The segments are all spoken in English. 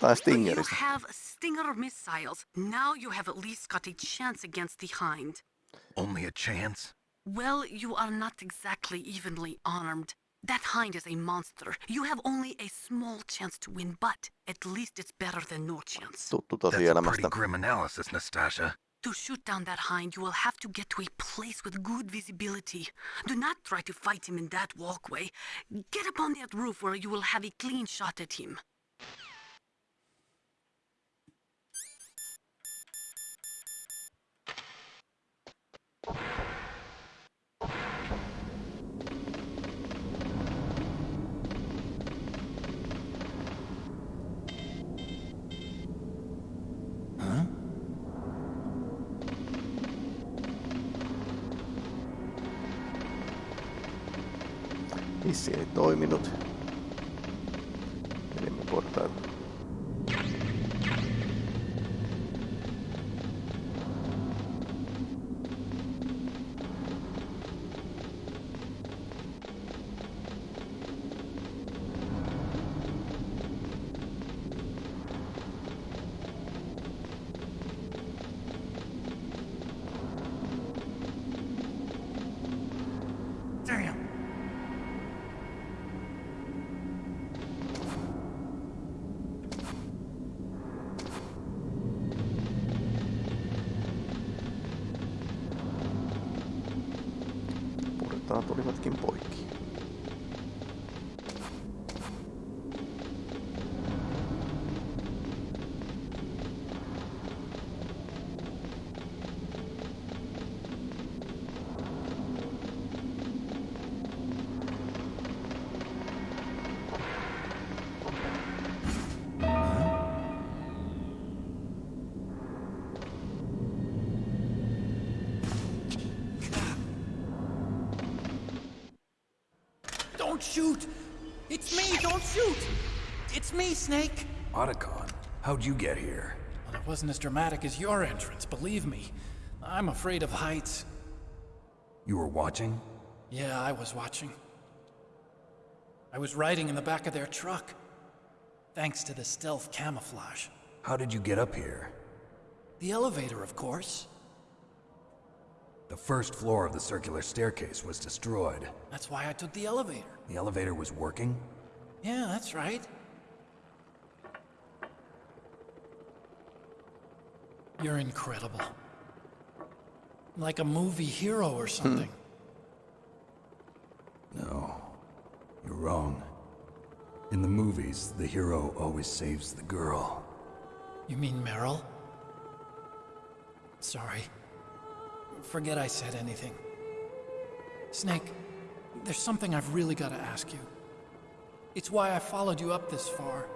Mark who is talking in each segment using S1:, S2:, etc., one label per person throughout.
S1: Tai
S2: You have Stinger missiles. Now you have at least got a chance against the Hind.
S3: Only a chance?
S2: Well, you are not exactly evenly armed. That Hind is a monster. You have only a small chance to win, but at least it's better than no chance.
S1: Tuttu
S3: That's a pretty grim analysis, Nastasha.
S2: To shoot down that Hind, you will have to get to a place with good visibility. Do not try to fight him in that walkway. Get up on that roof where you will have a clean shot at him.
S4: Dos
S1: minutos. Olivatkin
S4: Don't shoot! It's me, don't shoot! It's me, Snake!
S5: Otacon, how'd you get here?
S4: Well, it wasn't as dramatic as your entrance, believe me. I'm afraid of heights.
S5: You were watching?
S4: Yeah, I was watching. I was riding in the back of their truck. Thanks to the stealth camouflage.
S5: How did you get up here?
S4: The elevator, of course.
S5: The first floor of the circular staircase was destroyed.
S4: That's why I took the elevator.
S5: The elevator was working?
S4: Yeah, that's right. You're incredible. Like a movie hero or hmm. something.
S5: No. You're wrong. In the movies, the hero always saves the girl.
S4: You mean Meryl? Sorry. Forget I said anything. Snake, there's something I've really got to ask you. It's why I followed you up this far.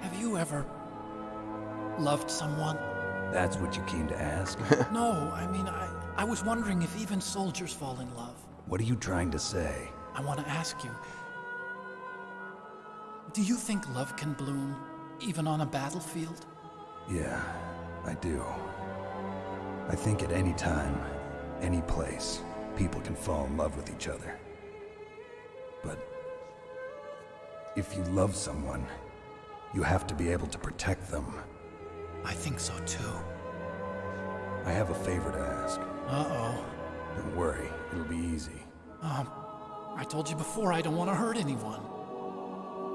S4: Have you ever loved someone?
S5: That's what you came to ask?
S4: No, I mean, I, I was wondering if even soldiers fall in love.
S5: what are you trying to say?
S4: I want to ask you Do you think love can bloom even on a battlefield?
S5: Yeah, I do. I think at any time, any place, people can fall in love with each other. But if you love someone, you have to be able to protect them.
S4: I think so too.
S5: I have a favor to ask.
S4: Uh oh.
S5: Don't worry, it'll be easy.
S4: Um, I told you before I don't want to hurt anyone.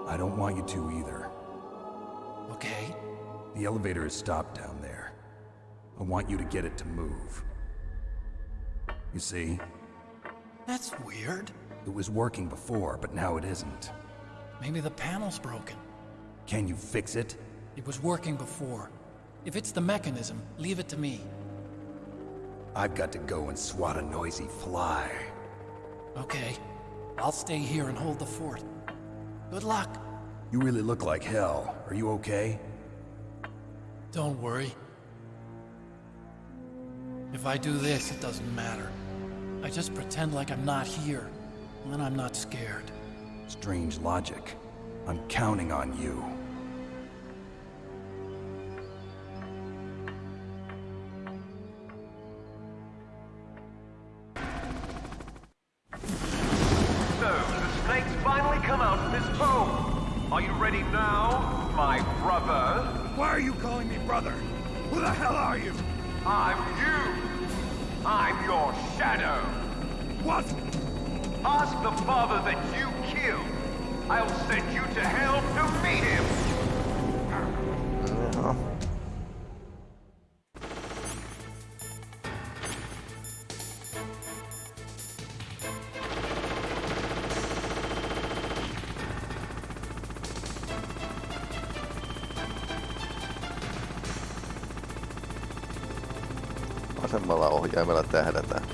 S5: I don't want you to either.
S4: Okay?
S5: The elevator is stopped down there. I want you to get it to move. You see,
S4: That's weird.
S5: it was working before, but now it isn't.
S4: Maybe the panel's broken.
S5: Can you fix it?
S4: It was working before. If it's the mechanism, leave it to me.
S5: I've got to go and swat a noisy fly.
S4: Okay. I'll stay here and hold the fort. Good luck.
S5: You really look like hell. Are you okay?
S4: Don't worry. If I do this, it doesn't matter. I just pretend like I'm not here. and Then I'm not scared.
S5: Strange logic. I'm counting on you.
S6: I'll send you to hell to meet him.
S1: Jaha. Vasemmalla ohjaimella tähdätään.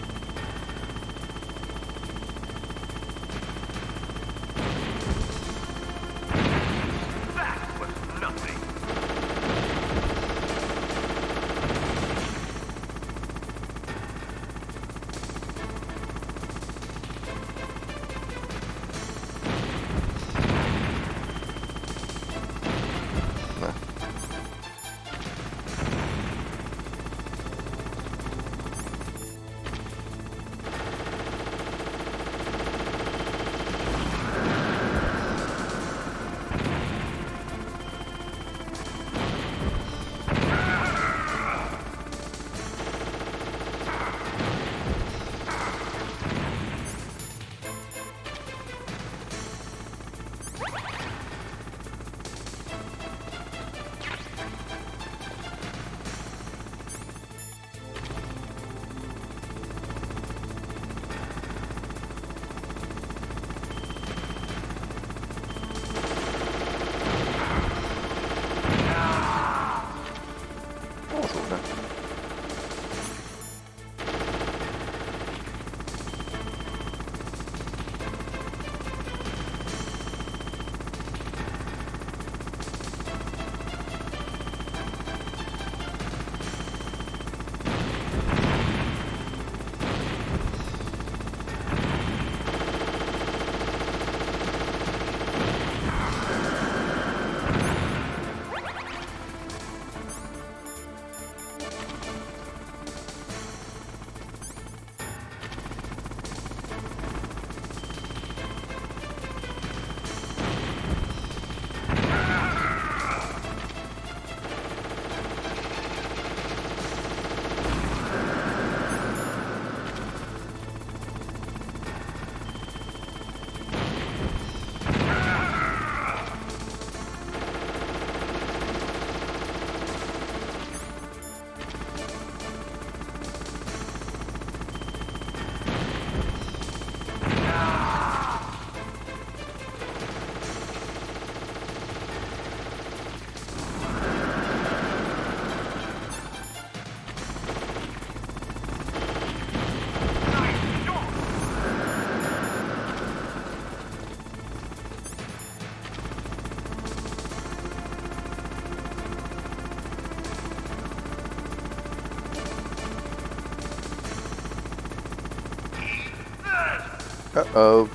S1: Uh-oh.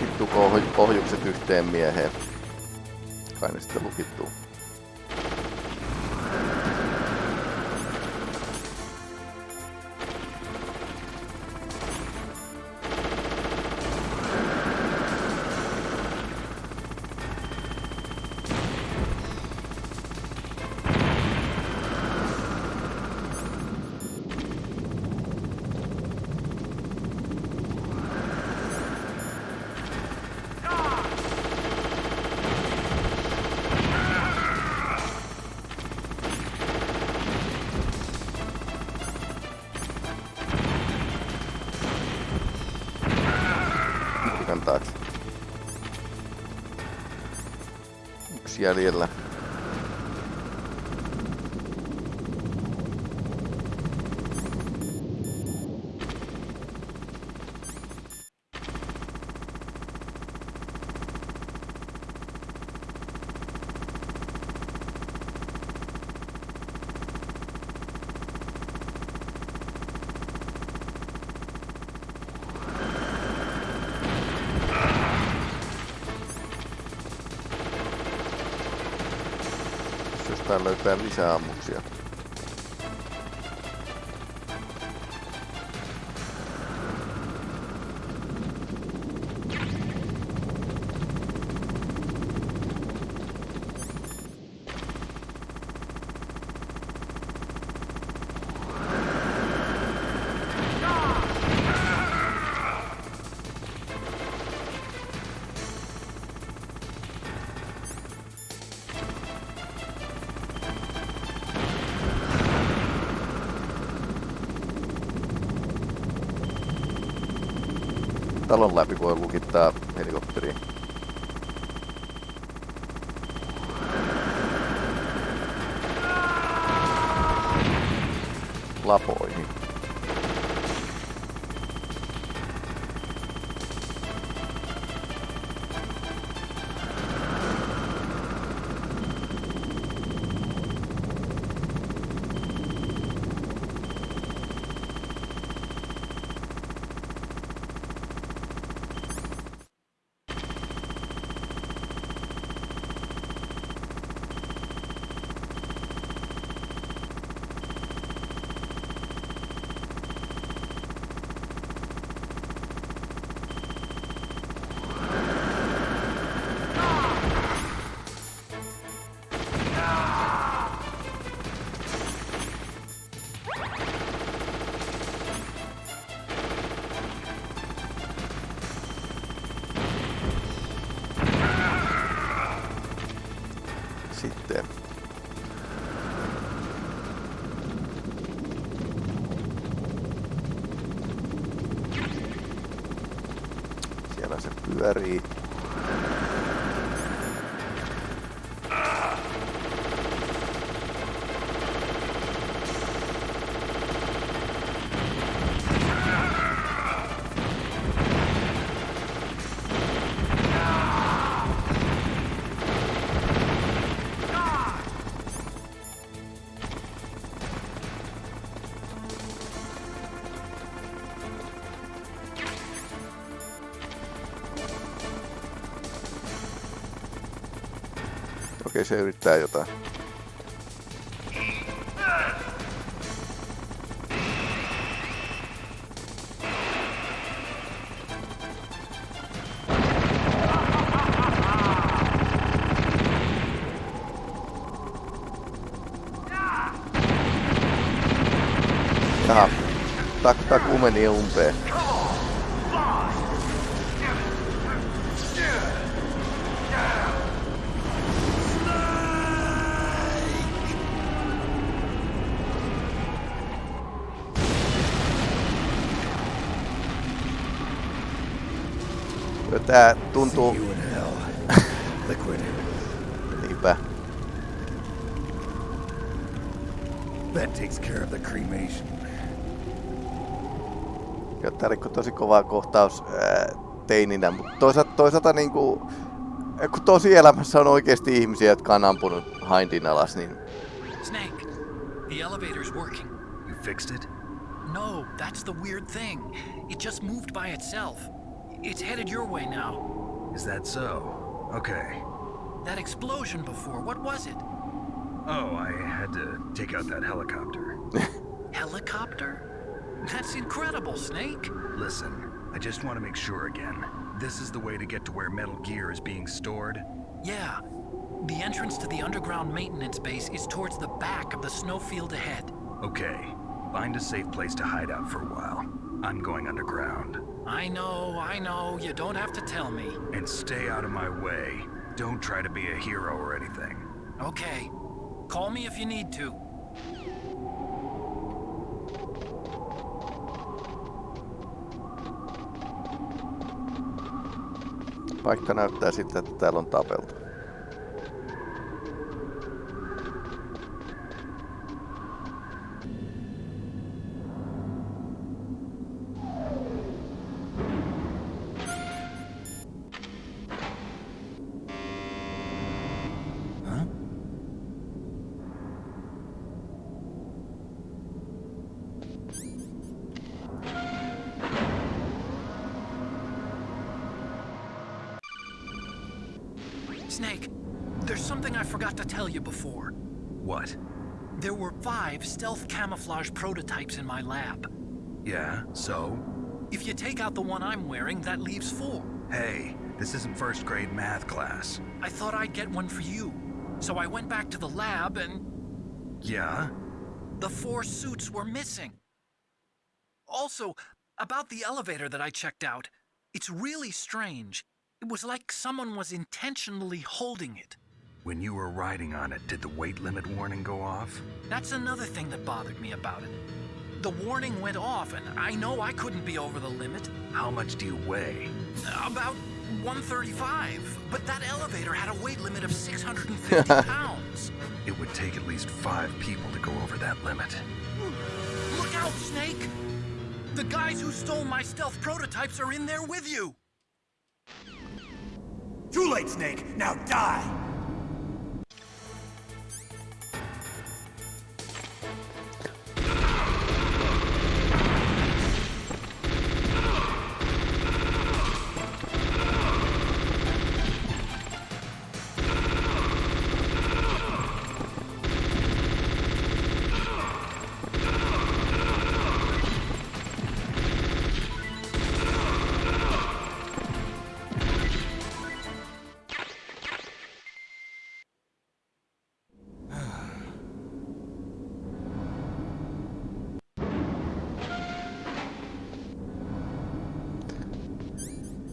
S1: Vittu pohjukset yhteen mieheen. Kai ne sitten lukittuu. y abrirla. tällä yhtään lisää. Talon läpi voi lukittaa helikopteriin. Lapoihin. Barry Okei, se yrittää jotain. Jaha, tak, taku meni umpeen. Tää tuntuu... Niinpä.
S7: That takes care of the cremation.
S1: Joo, tää oli tosi kova kohtaus ää, teininä, mutta toisaalta, toisaalta niinku, kun tosi elämässä on oikeasti ihmisiä, jotka on ampunut Hindin alas, niin
S4: Snake, the elevator's working.
S5: You fixed it?
S4: No, that's the weird thing. It just moved by itself. It's headed your way now.
S5: Is that so? Okay.
S4: That explosion before, what was it?
S5: Oh, I had to take out that helicopter.
S4: Helicopter? That's incredible, Snake.
S5: Listen, I just want to make sure again. This is the way to get to where Metal Gear is being stored?
S4: Yeah. The entrance to the underground maintenance base is towards the back of the snowfield ahead.
S5: Okay. Find a safe place to hide out for a while. I'm going underground.
S4: I know, I know, you don't have to tell me.
S5: And stay out of my way. Don't try to be a hero or anything.
S4: Okay. Call me if you need to.
S1: paikka näyttää siltä, että täällä on tapeltu.
S4: Snake, there's something I forgot to tell you before.
S2: What?
S4: There were five stealth camouflage prototypes in my lab.
S2: Yeah, so?
S4: If you take out the one I'm wearing, that leaves four.
S2: Hey, this isn't first grade math class.
S4: I thought I'd get one for you. So I went back to the lab and
S2: Yeah?
S4: the four suits were missing. Also, about the elevator that I checked out, it's really strange. It was like someone was intentionally holding it.
S2: When you were riding on it, did the weight limit warning go off?
S4: That's another thing that bothered me about it. The warning went off, and I know I couldn't be over the limit.
S2: How much do you weigh?
S4: About 135, but that elevator had a weight limit of 650 pounds.
S2: It would take at least five people to go over that limit.
S4: Look out, Snake! The guys who stole my stealth prototypes are in there with you!
S8: Too late, Snake! Now die!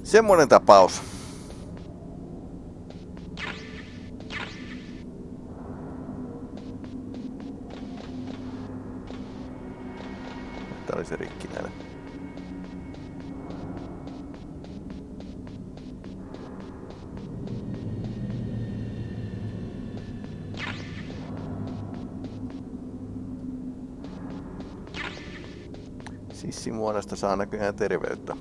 S1: Semmoinen tapaus. Tää oli se rikkinäinen. Sissimuodosta saa näköjään terveyttä.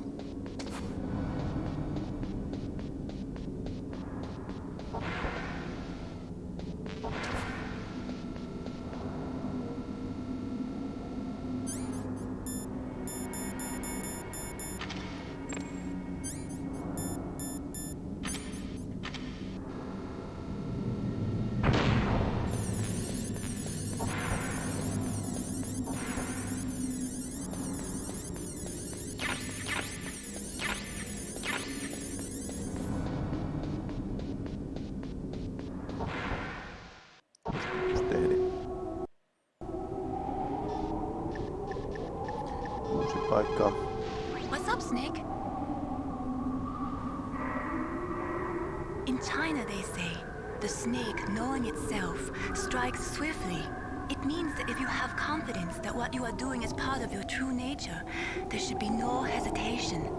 S9: The snake, knowing itself, strikes swiftly. It means that if you have confidence that what you are doing is part of your true nature, there should be no hesitation.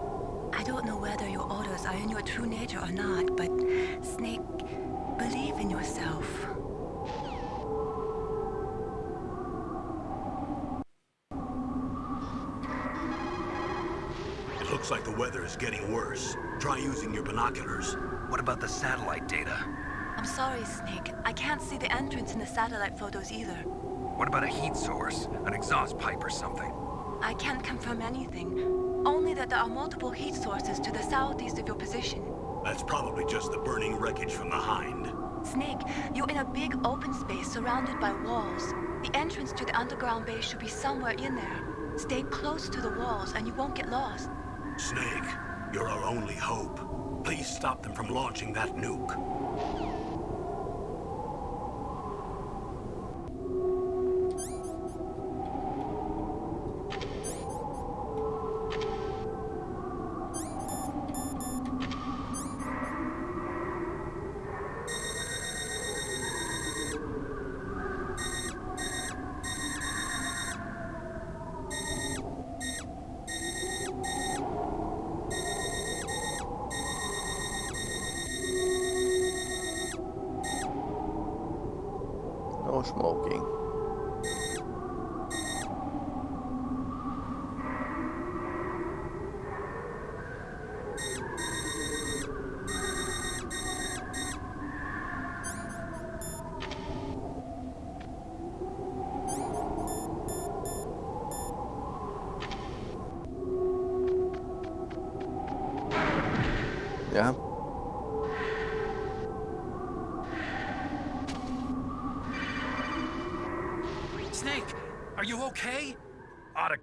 S9: I don't know whether your orders are in your true nature or not, but Snake, believe in yourself.
S8: It looks like the weather is getting worse. Try using your binoculars.
S2: What about the satellite data?
S9: I'm sorry, Snake. I can't see the entrance in the satellite photos either.
S2: What about a heat source? An exhaust pipe or something?
S9: I can't confirm anything. Only that there are multiple heat sources to the southeast of your position.
S8: That's probably just the burning wreckage from the Hind.
S9: Snake, you're in a big open space surrounded by walls. The entrance to the underground base should be somewhere in there. Stay close to the walls and you won't get lost.
S8: Snake, you're our only hope. Please stop them from launching that nuke.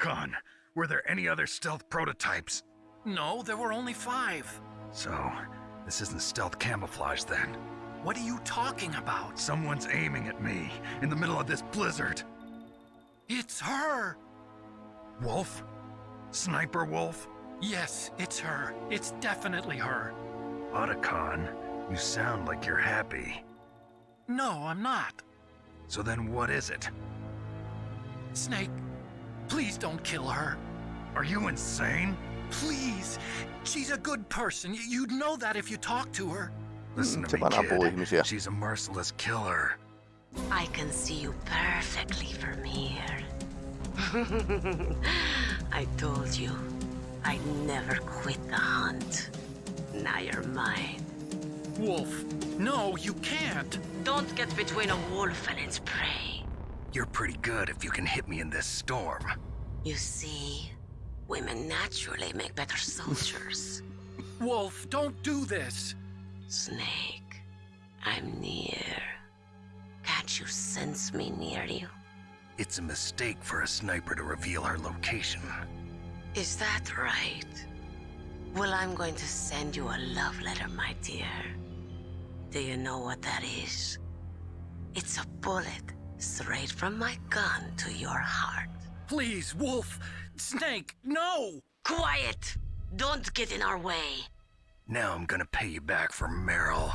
S5: Otacon, were there any other stealth prototypes?
S4: No, there were only five.
S5: So, this isn't stealth camouflage then.
S4: What are you talking about?
S5: Someone's aiming at me in the middle of this blizzard.
S4: It's her!
S5: Wolf? Sniper Wolf?
S4: Yes, it's her. It's definitely her.
S5: Otacon, you sound like you're happy.
S4: No, I'm not.
S5: So then what is it?
S4: Snake, please don't kill her.
S5: Are you insane?
S4: Please. She's a good person. Y- You'd know that if you talked to her.
S5: Listen to
S1: Se
S5: me,
S1: vaan ampuu
S5: kid.
S1: ihmisiä.
S5: She's a merciless killer.
S10: I can see you perfectly from here. I told you, I'd never quit the hunt. Now you're mine.
S4: Wolf, no, you can't.
S10: Don't get between a wolf and its prey.
S5: You're pretty good if you can hit me in this storm.
S10: You see, women naturally make better soldiers.
S4: Wolf, don't do this.
S10: Snake, I'm near. Can't you sense me near you?
S5: It's a mistake for a sniper to reveal her location.
S10: Is that right? Well, I'm going to send you a love letter, my dear. Do you know what that is? It's a bullet straight from my gun to your heart.
S4: Please, Wolf. Snake, no!
S10: Quiet! Don't get in our way.
S5: Now I'm gonna pay you back for Meryl.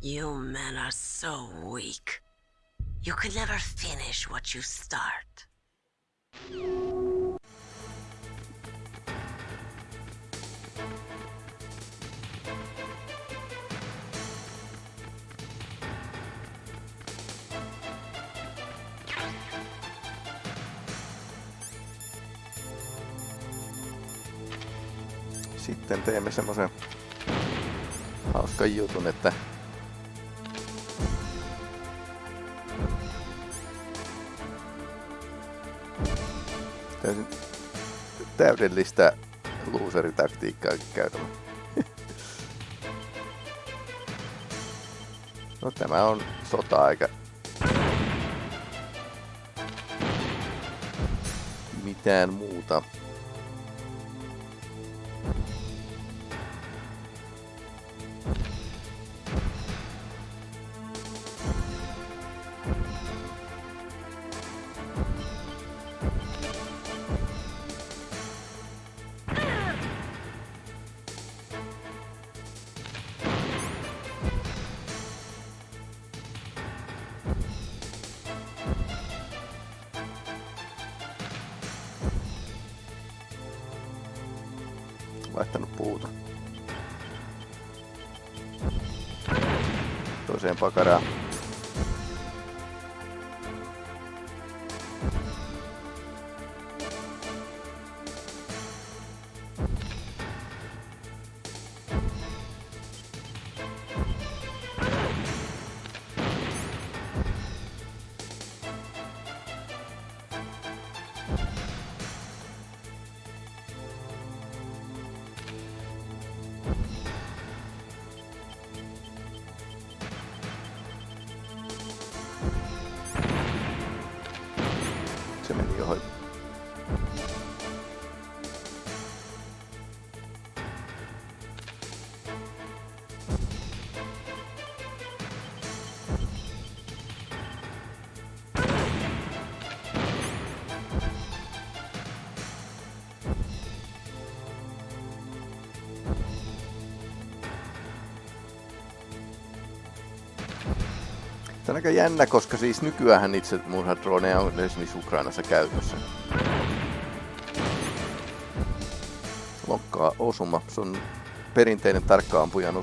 S10: You men are so weak. You could never finish what you start.
S1: Sitten teemme semmoisen hauskan jutun, että täysin täydellistä loseritaktiikkaa käytämme. No tämä on sota-aika. Mitään muuta. пока. On aika jännä, koska siis nykyään itse murhadroneja on esimerkiksi Ukrainassa käytössä. Lokkaa osuma, se on perinteinen tarkka ampujan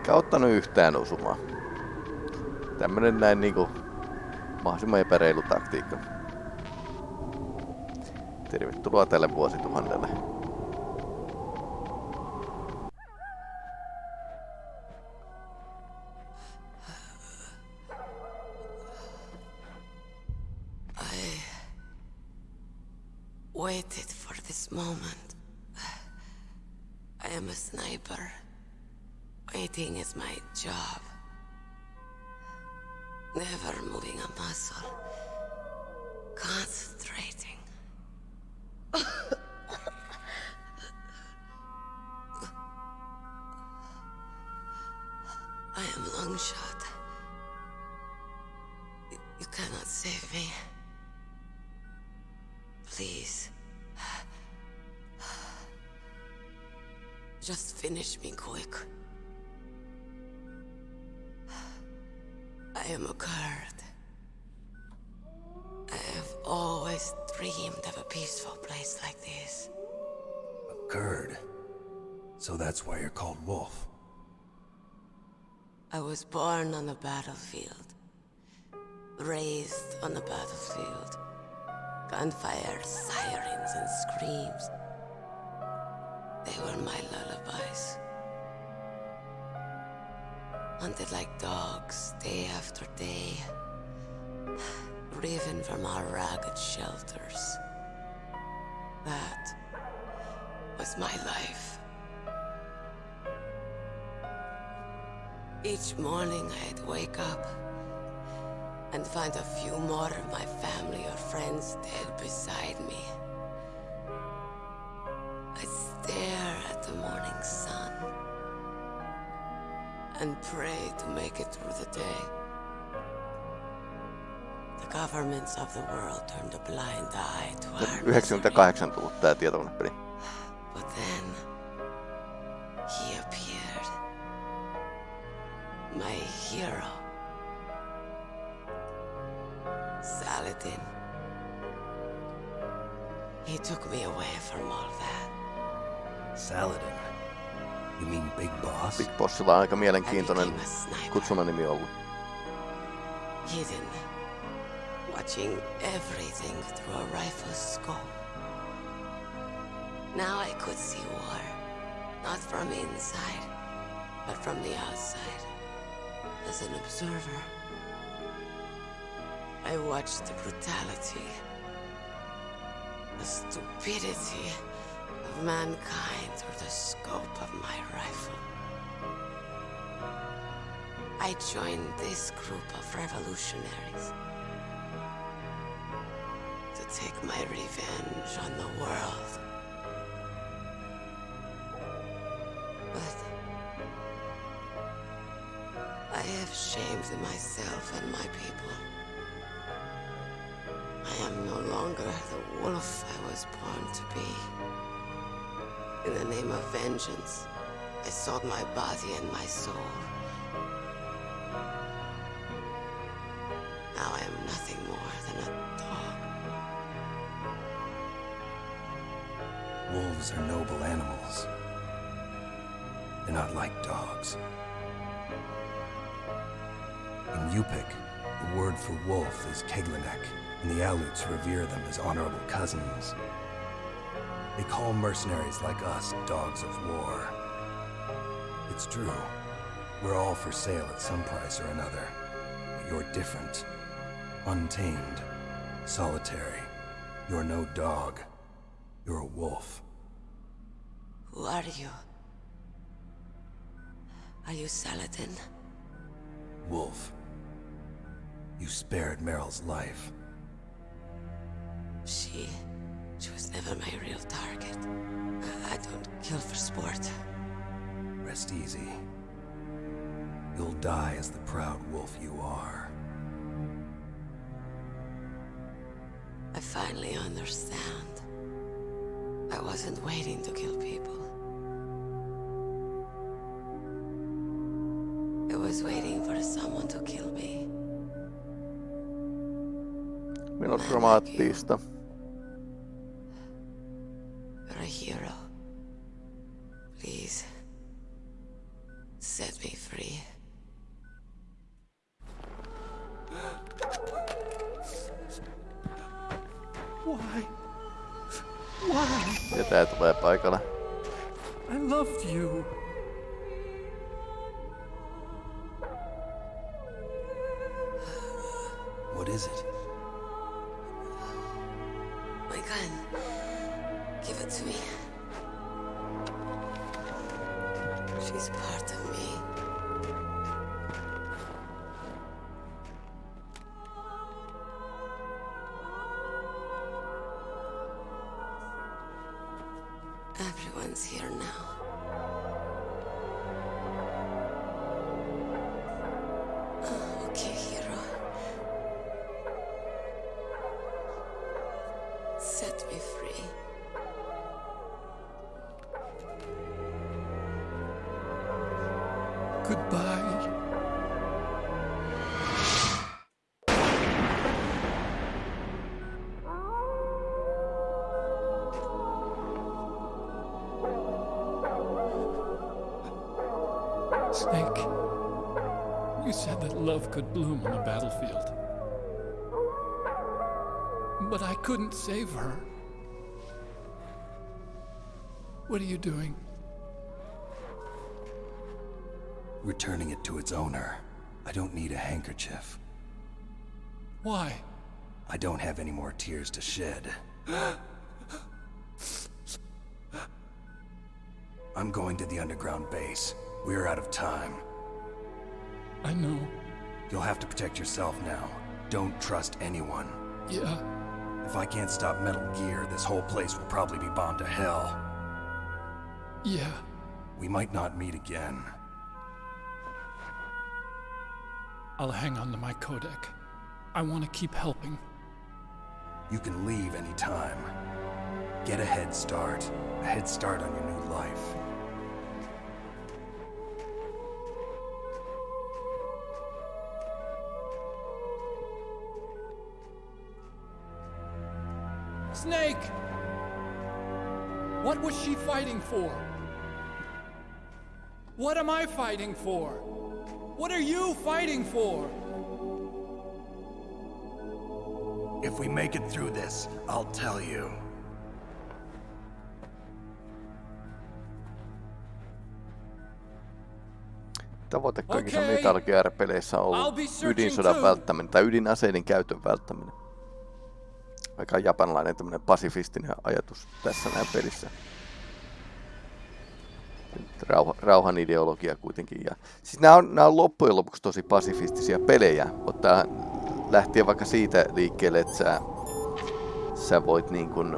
S1: Enkä ottanut yhtään osumaa. Tämmönen näin niinku mahdollisimman epäreilu taktiikka. Tervetuloa tälle vuosituhannelle.
S10: Just finish me quick. I am a Kurd. I have always dreamed of a peaceful place like this.
S5: A Kurd. So that's why you're called Wolf.
S10: I was born on the battlefield. Raised on the battlefield. Gunfire, sirens, and screams. My lullabies. Hunted like dogs, day after day. Driven from our ragged shelters. That was my life. Each morning I'd wake up and find a few more of my family or friends dead beside me. Sun and pray to make it through the day. The governments of the world turned a blind eye to our misery.
S1: 98 tullut tää tietokonepeli.
S5: Big
S1: aika mielenkiintoinen
S10: I became a sniper.
S1: ollut.
S10: Hidden. Watching everything through a rifle's scope. Now I could see war. Not from inside, but from the outside. As an observer. I watched the brutality, the stupidity of mankind through the scope of my rifle. I joined this group of revolutionaries to take my revenge on the world. But I have shamed myself and my people. I am no longer the wolf I was born to be. In the name of vengeance, I sold my body and my soul.
S5: And revere them as honorable cousins. They call mercenaries like us dogs of war. It's true. We're all for sale at some price or another. But you're different. Untamed. Solitary. You're no dog. You're a wolf.
S10: Who are you? Are you Saladin?
S5: Wolf. You spared Meryl's life.
S10: She... She was never my real target. I I don't kill for sport.
S5: Rest easy. You'll die as the proud wolf you are.
S10: I finally understand. I wasn't waiting to kill people. I was waiting for someone to kill me.
S1: Melodramaattista.
S10: You're
S1: Ja tää tulee paikalle.
S4: I loved you.
S5: What is it?
S4: Snake, you said that love could bloom on the battlefield. But I couldn't save her. What are you doing?
S5: Returning it to its owner. I don't need a handkerchief.
S4: Why?
S5: I don't have any more tears to shed. I'm going to the underground base. We're out of time.
S4: I know.
S5: You'll have to protect yourself now. Don't trust anyone.
S4: Yeah.
S5: If I can't stop Metal Gear, this whole place will probably be bombed to hell.
S4: Yeah.
S5: We might not meet again.
S4: I'll hang on to my codec. I want to keep helping.
S5: You can leave anytime. Get a head start. A head start on your
S4: Snake! What was she fighting for? What am I fighting for? What are you fighting for?
S5: If we make it through this, I'll tell you.
S1: Tavoite kaikissa
S4: Okei.
S1: Metal Gear-peleissä on
S4: I'll
S1: ollut
S4: be searching
S1: ydinsodan
S4: too.
S1: välttäminen tai ydinaseiden käytön välttäminen. Aika japanilainen tämmönen pasifistinen ajatus tässä näin pelissä. Rauha, rauhan ideologia kuitenkin. Ja, siis nämä on, nämä on loppujen lopuksi tosi pasifistisia pelejä. Ottaa lähtien vaikka siitä liikkeelle, että sä, sä voit niin kuin,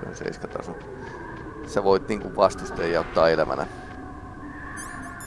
S1: se on seiskataso. Sä voit niin kuin vastustajia ottaa elämänä